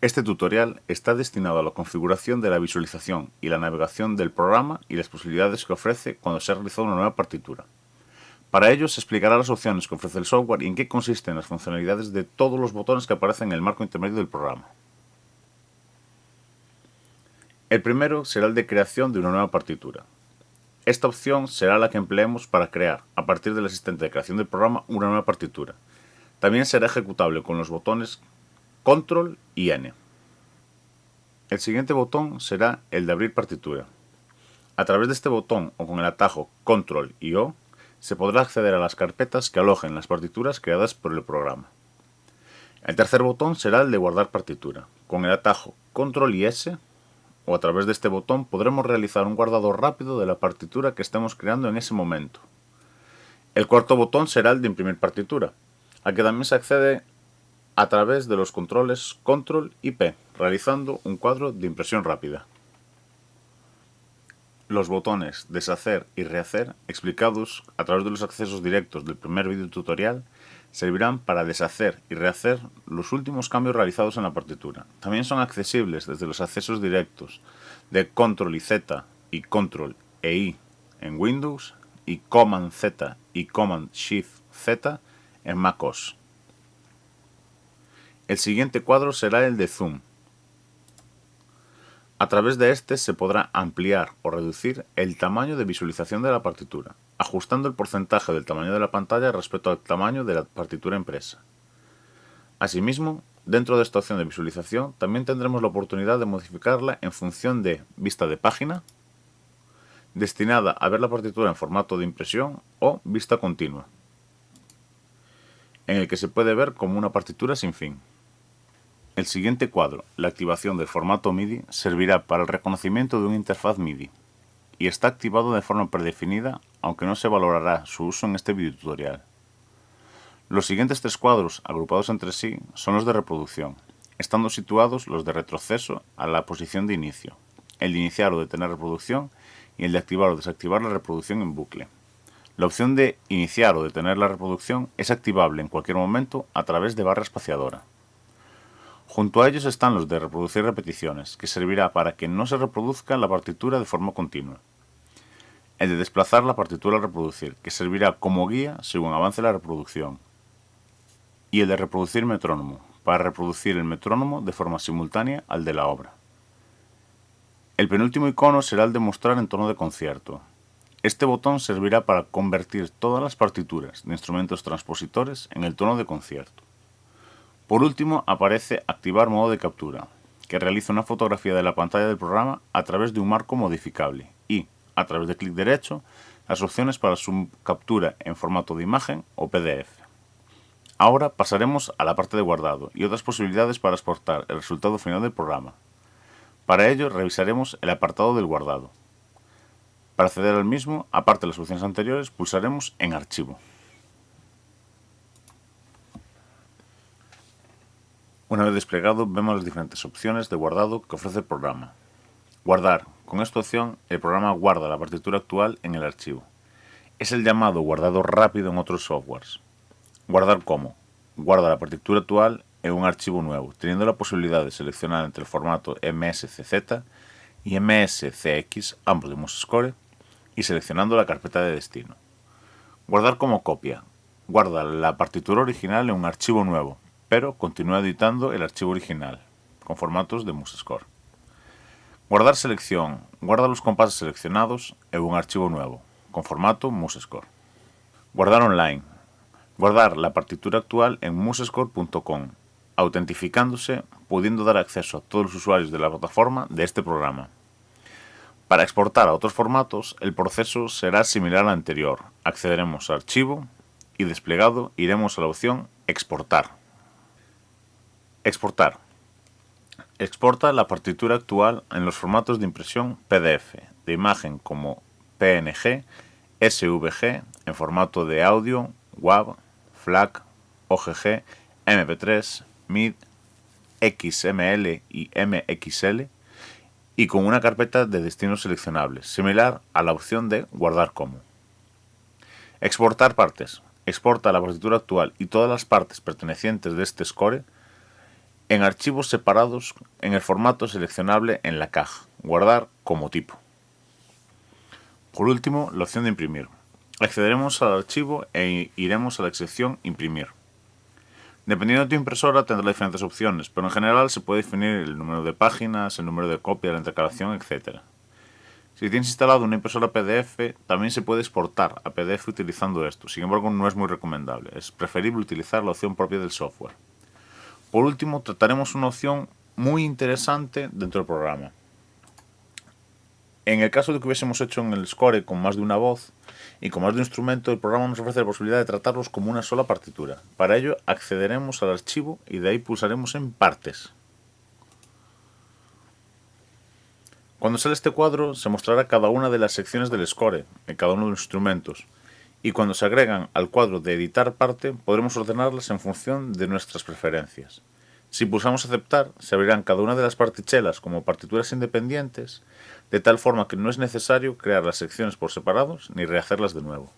Este tutorial está destinado a la configuración de la visualización y la navegación del programa y las posibilidades que ofrece cuando se ha realizado una nueva partitura. Para ello se explicará las opciones que ofrece el software y en qué consisten las funcionalidades de todos los botones que aparecen en el marco intermedio del programa. El primero será el de creación de una nueva partitura. Esta opción será la que empleemos para crear, a partir del asistente de creación del programa, una nueva partitura. También será ejecutable con los botones Control y N. El siguiente botón será el de abrir partitura. A través de este botón o con el atajo Control y O se podrá acceder a las carpetas que alojen las partituras creadas por el programa. El tercer botón será el de guardar partitura. Con el atajo Control y S o a través de este botón podremos realizar un guardado rápido de la partitura que estemos creando en ese momento. El cuarto botón será el de imprimir partitura, al que también se accede a través de los controles Control y P, realizando un cuadro de impresión rápida. Los botones Deshacer y Rehacer, explicados a través de los accesos directos del primer vídeo tutorial, servirán para deshacer y rehacer los últimos cambios realizados en la partitura. También son accesibles desde los accesos directos de Control y Z y Control e I en Windows y Command Z y Command Shift Z en MacOS. El siguiente cuadro será el de Zoom. A través de este se podrá ampliar o reducir el tamaño de visualización de la partitura, ajustando el porcentaje del tamaño de la pantalla respecto al tamaño de la partitura impresa. Asimismo, dentro de esta opción de visualización también tendremos la oportunidad de modificarla en función de vista de página, destinada a ver la partitura en formato de impresión o vista continua, en el que se puede ver como una partitura sin fin. El siguiente cuadro, la activación del formato MIDI, servirá para el reconocimiento de una interfaz MIDI y está activado de forma predefinida, aunque no se valorará su uso en este video tutorial. Los siguientes tres cuadros, agrupados entre sí, son los de reproducción, estando situados los de retroceso a la posición de inicio, el de iniciar o detener reproducción y el de activar o desactivar la reproducción en bucle. La opción de iniciar o detener la reproducción es activable en cualquier momento a través de barra espaciadora. Junto a ellos están los de reproducir repeticiones, que servirá para que no se reproduzca la partitura de forma continua. El de desplazar la partitura al reproducir, que servirá como guía según avance la reproducción. Y el de reproducir metrónomo, para reproducir el metrónomo de forma simultánea al de la obra. El penúltimo icono será el de mostrar en tono de concierto. Este botón servirá para convertir todas las partituras de instrumentos transpositores en el tono de concierto. Por último aparece Activar modo de captura, que realiza una fotografía de la pantalla del programa a través de un marco modificable y, a través de clic derecho, las opciones para su captura en formato de imagen o PDF. Ahora pasaremos a la parte de guardado y otras posibilidades para exportar el resultado final del programa. Para ello revisaremos el apartado del guardado. Para acceder al mismo, aparte de las opciones anteriores, pulsaremos en Archivo. Una vez desplegado, vemos las diferentes opciones de guardado que ofrece el programa. Guardar. Con esta opción, el programa guarda la partitura actual en el archivo. Es el llamado guardado rápido en otros softwares. Guardar como. Guarda la partitura actual en un archivo nuevo, teniendo la posibilidad de seleccionar entre el formato MSCZ y MSCX, ambos de MuseScore, y seleccionando la carpeta de destino. Guardar como copia. Guarda la partitura original en un archivo nuevo, pero continúa editando el archivo original, con formatos de MuseScore. Guardar selección. Guarda los compases seleccionados en un archivo nuevo, con formato MuseScore. Guardar online. Guardar la partitura actual en musescore.com, autentificándose, pudiendo dar acceso a todos los usuarios de la plataforma de este programa. Para exportar a otros formatos, el proceso será similar al anterior. Accederemos a Archivo y desplegado iremos a la opción Exportar. Exportar. Exporta la partitura actual en los formatos de impresión PDF, de imagen como PNG, SVG, en formato de audio, WAV, FLAC, OGG, MP3, MID, XML y MXL, y con una carpeta de destinos seleccionables, similar a la opción de guardar como. Exportar partes. Exporta la partitura actual y todas las partes pertenecientes de este score en archivos separados en el formato seleccionable en la caja, guardar como tipo. Por último, la opción de imprimir. Accederemos al archivo e iremos a la sección imprimir. Dependiendo de tu impresora tendrá diferentes opciones, pero en general se puede definir el número de páginas, el número de copia, la intercalación, etc. Si tienes instalado una impresora PDF, también se puede exportar a PDF utilizando esto, sin embargo no es muy recomendable, es preferible utilizar la opción propia del software. Por último, trataremos una opción muy interesante dentro del programa. En el caso de que hubiésemos hecho en el score con más de una voz y con más de un instrumento, el programa nos ofrece la posibilidad de tratarlos como una sola partitura. Para ello, accederemos al archivo y de ahí pulsaremos en partes. Cuando sale este cuadro, se mostrará cada una de las secciones del score, en cada uno de los instrumentos, y cuando se agregan al cuadro de editar parte, podremos ordenarlas en función de nuestras preferencias. Si pulsamos aceptar, se abrirán cada una de las partichelas como partituras independientes, de tal forma que no es necesario crear las secciones por separados ni rehacerlas de nuevo.